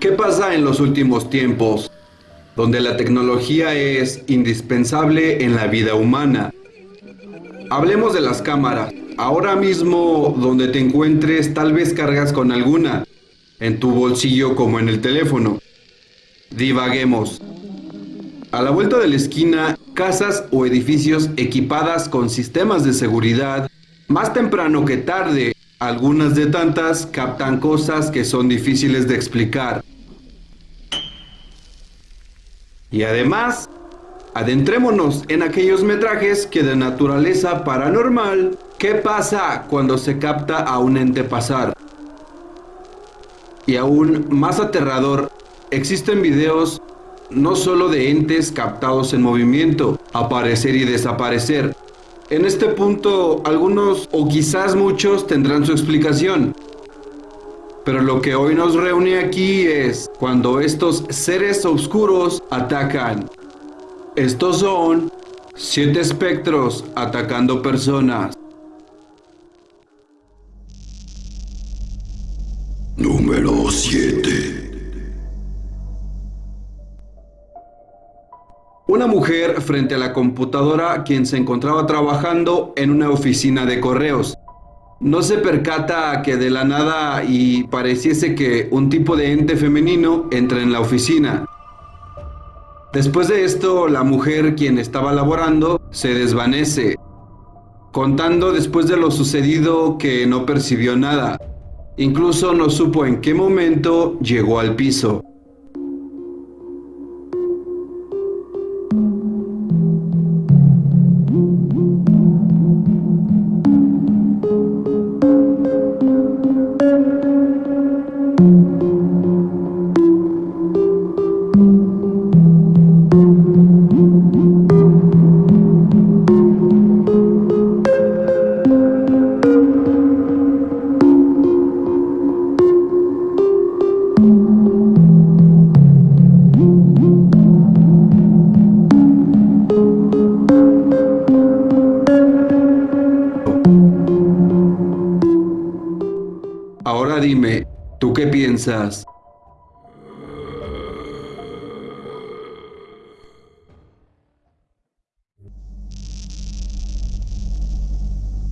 ¿Qué pasa en los últimos tiempos? Donde la tecnología es indispensable en la vida humana. Hablemos de las cámaras. Ahora mismo, donde te encuentres, tal vez cargas con alguna, en tu bolsillo como en el teléfono. Divaguemos. A la vuelta de la esquina, casas o edificios equipadas con sistemas de seguridad, más temprano que tarde, algunas de tantas captan cosas que son difíciles de explicar. Y además, adentrémonos en aquellos metrajes que de naturaleza paranormal, ¿qué pasa cuando se capta a un ente pasar? Y aún más aterrador, existen videos no solo de entes captados en movimiento, aparecer y desaparecer. En este punto, algunos o quizás muchos tendrán su explicación. Pero lo que hoy nos reúne aquí es cuando estos seres oscuros atacan. Estos son siete espectros atacando personas. Una mujer frente a la computadora quien se encontraba trabajando en una oficina de correos. No se percata que de la nada y pareciese que un tipo de ente femenino entra en la oficina. Después de esto, la mujer quien estaba laborando se desvanece, contando después de lo sucedido que no percibió nada. Incluso no supo en qué momento llegó al piso. Qué piensas?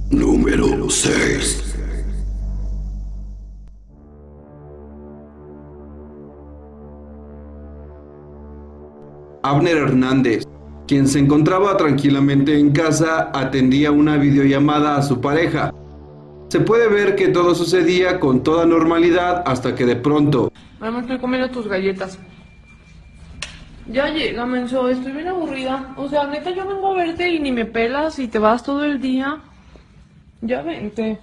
Número 6 Abner Hernández, quien se encontraba tranquilamente en casa, atendía una videollamada a su pareja. Se puede ver que todo sucedía con toda normalidad hasta que de pronto... Mamá, estoy comiendo tus galletas. Ya llega, menso, estoy bien aburrida. O sea, neta, yo vengo a verte y ni me pelas y te vas todo el día. Ya vente.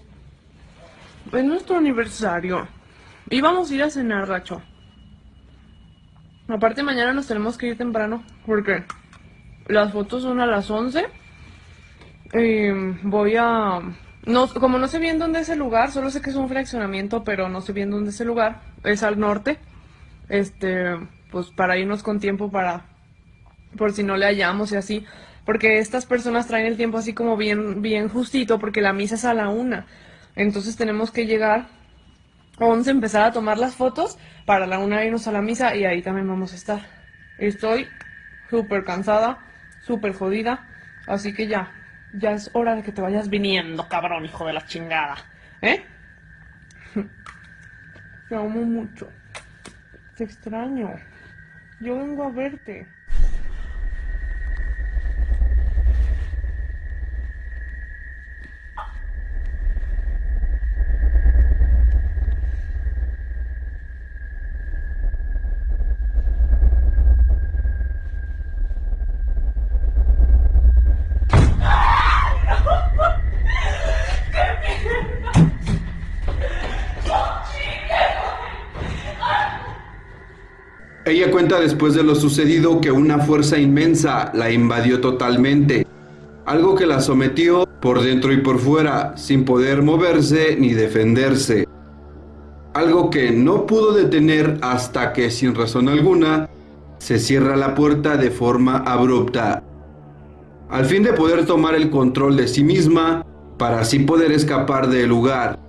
Es nuestro aniversario. Y vamos a ir a cenar, gacho. Aparte, mañana nos tenemos que ir temprano. Porque las fotos son a las 11. Y voy a... No, como no sé bien dónde es el lugar, solo sé que es un fraccionamiento, pero no sé bien dónde es el lugar. Es al norte. Este, pues para irnos con tiempo para... Por si no le hallamos y así. Porque estas personas traen el tiempo así como bien, bien justito, porque la misa es a la una. Entonces tenemos que llegar a 11, empezar a tomar las fotos, para la una irnos a la misa y ahí también vamos a estar. Estoy súper cansada, súper jodida, así que ya, ya es hora de que te vayas viniendo, cabrón, hijo de la chingada. ¿Eh? Te amo mucho. Te extraño. Yo vengo a verte. Ella cuenta después de lo sucedido que una fuerza inmensa la invadió totalmente, algo que la sometió por dentro y por fuera, sin poder moverse ni defenderse. Algo que no pudo detener hasta que, sin razón alguna, se cierra la puerta de forma abrupta. Al fin de poder tomar el control de sí misma, para así poder escapar del lugar.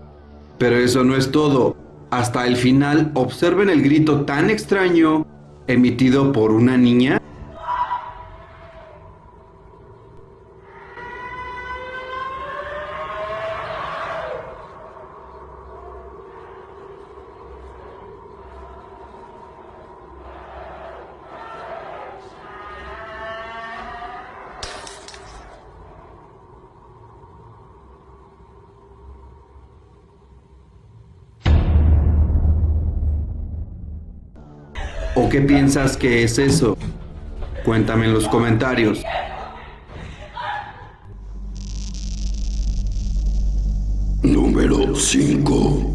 Pero eso no es todo. hasta el final observen el grito tan extraño emitido por una niña? ¿O qué piensas que es eso? Cuéntame en los comentarios. Número 5.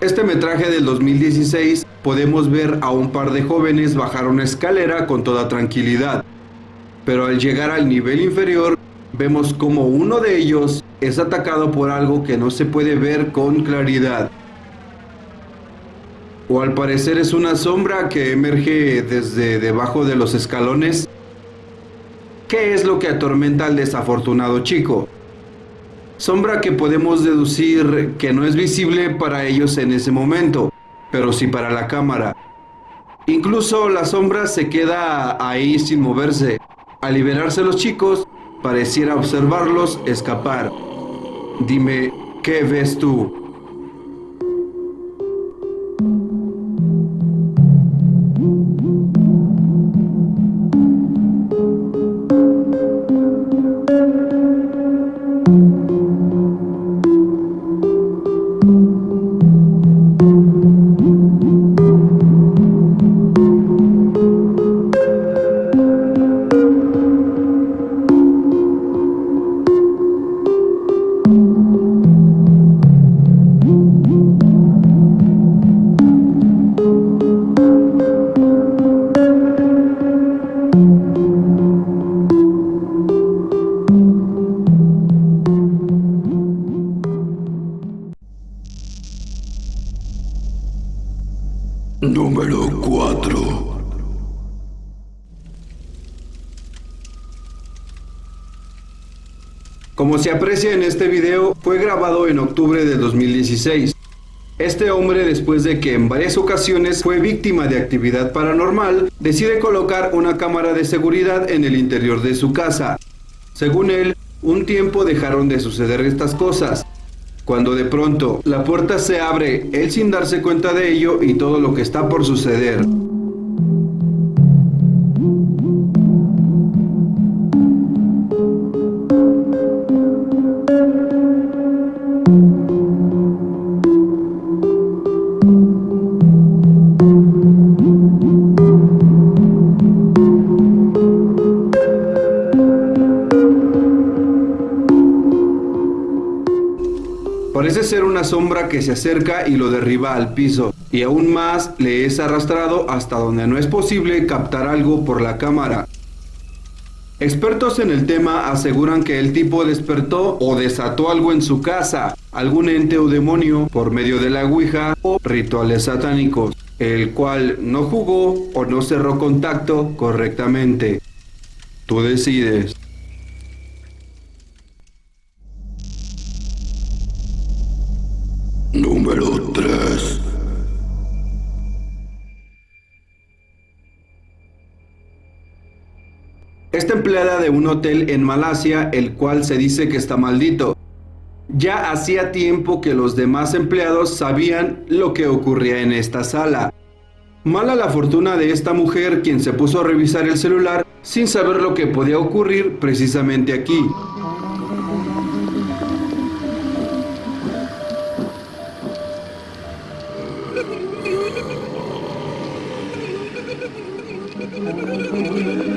Este metraje del 2016 podemos ver a un par de jóvenes bajar una escalera con toda tranquilidad. Pero al llegar al nivel inferior, vemos como uno de ellos es atacado por algo que no se puede ver con claridad. O al parecer es una sombra que emerge desde debajo de los escalones. ¿Qué es lo que atormenta al desafortunado chico? Sombra que podemos deducir que no es visible para ellos en ese momento, pero sí para la cámara. Incluso la sombra se queda ahí sin moverse. Al liberarse los chicos, pareciera observarlos escapar. Dime, ¿qué ves tú? Como se aprecia en este video, fue grabado en octubre de 2016. Este hombre, después de que en varias ocasiones fue víctima de actividad paranormal, decide colocar una cámara de seguridad en el interior de su casa. Según él, un tiempo dejaron de suceder estas cosas, cuando de pronto la puerta se abre, él sin darse cuenta de ello y todo lo que está por suceder. Sombra que se acerca y lo derriba al piso, y aún más le es arrastrado hasta donde no es posible captar algo por la cámara. Expertos en el tema aseguran que el tipo despertó o desató algo en su casa, algún ente o demonio por medio de la Ouija o rituales satánicos, el cual no jugó o no cerró contacto correctamente. Tú decides. Número 3. Esta empleada de un hotel en Malasia, el cual se dice que está maldito. Ya hacía tiempo que los demás empleados sabían lo que ocurría en esta sala. Mala la fortuna de esta mujer quien se puso a revisar el celular sin saber lo que podía ocurrir precisamente aquí. Thank you.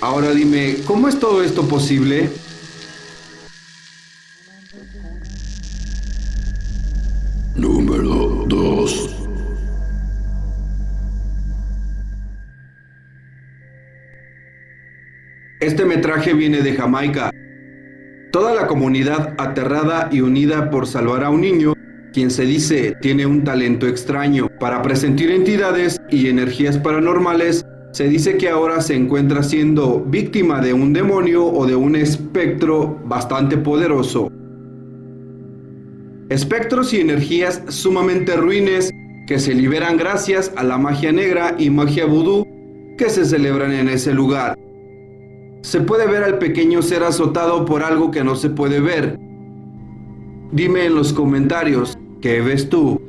Ahora dime, ¿cómo es todo esto posible? Número 2. Este metraje viene de Jamaica. Toda la comunidad aterrada y unida por salvar a un niño quien se dice tiene un talento extraño para presentir entidades y energías paranormales, se dice que ahora se encuentra siendo víctima de un demonio o de un espectro bastante poderoso. Espectros y energías sumamente ruines que se liberan gracias a la magia negra y magia vudú que se celebran en ese lugar. Se puede ver al pequeño ser azotado por algo que no se puede ver. Dime en los comentarios, ¿qué ves tú?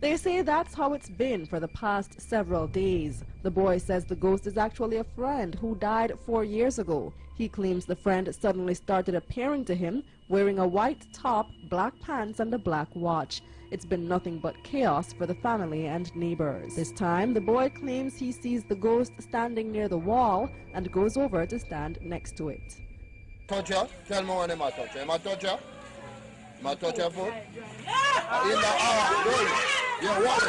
They say that's how it's been for the past several days. The boy says the ghost is actually a friend who died four years ago. He claims the friend suddenly started appearing to him wearing a white top, black pants, and a black watch. It's been nothing but chaos for the family and neighbors. This time, the boy claims he sees the ghost standing near the wall and goes over to stand next to it. Toucher, tell me when my toucher. My toucher? My toucher foot? In the hour, roll. Yeah, what?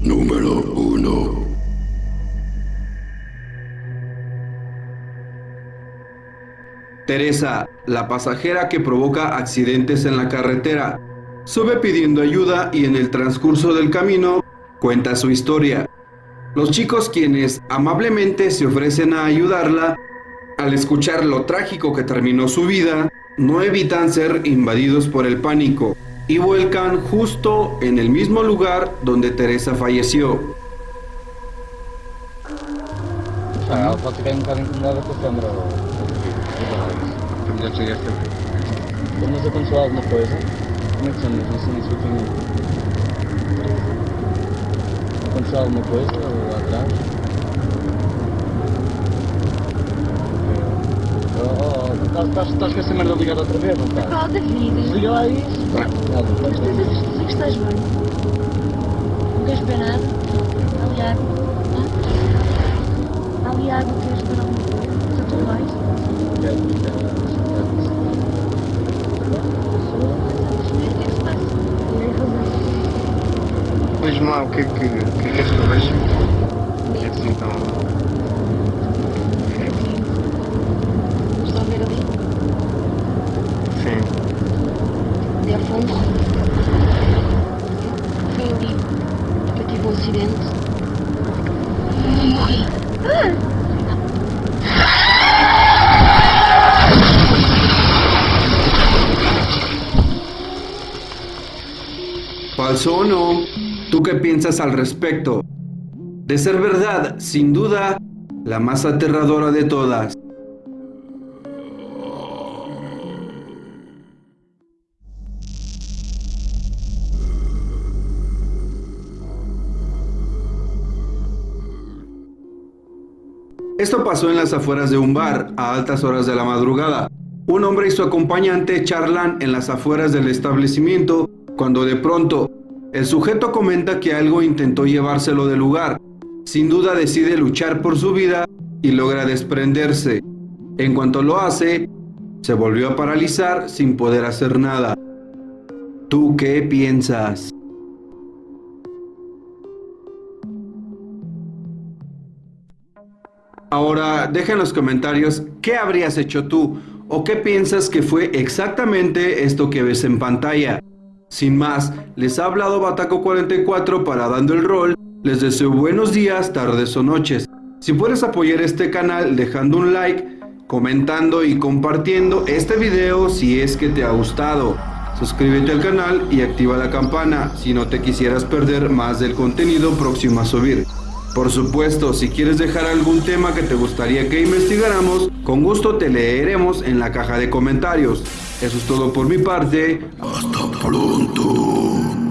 Número 1. Teresa, la pasajera que provoca accidentes en la carretera, sube pidiendo ayuda y en el transcurso del camino cuenta su historia. Los chicos quienes amablemente se ofrecen a ayudarla, al escuchar lo trágico que terminó su vida, no evitan ser invadidos por el pánico y vuelcan justo en el mismo lugar donde Teresa falleció. Ah, um? Como é que chama? Não sei se foi Aconteceu alguma coisa lá atrás? Oh, oh, oh, estás, com essa merda ligada outra vez, não estás? Oh, David, Desliga lá isso. Nada, mas tens a certeza que estás bem? Não queres beber nada? Ali água? Há ali água, queres beber alguma coisa? Está tudo bem? Quero, quero, Vamos ver o que é que se passa. Lá, o que é que, o que, é que és que eu vejo? O que é assim tão... Vamos lá ver ali? Sim. Ali ao fundo? Foi ali. Eu tive um acidente. E morri. Ah! ¿Falso o no? ¿Tú qué piensas al respecto? De ser verdad, sin duda, la más aterradora de todas. Esto pasó en las afueras de un bar, a altas horas de la madrugada. Un hombre y su acompañante charlan en las afueras del establecimiento cuando de pronto el sujeto comenta que algo intentó llevárselo del lugar. Sin duda decide luchar por su vida y logra desprenderse. En cuanto lo hace, se volvió a paralizar sin poder hacer nada. ¿Tú qué piensas? Ahora, deja en los comentarios qué habrías hecho tú o qué piensas que fue exactamente esto que ves en pantalla. Sin más, les ha hablado Bataco44 para Dando el Rol. Les deseo buenos días, tardes o noches. Si puedes apoyar este canal dejando un like, comentando y compartiendo este video si es que te ha gustado. Suscríbete al canal y activa la campana si no te quisieras perder más del contenido próximo a subir. Por supuesto, si quieres dejar algún tema que te gustaría que investigáramos, con gusto te leeremos en la caja de comentarios. Eso es todo por mi parte. Hasta pronto.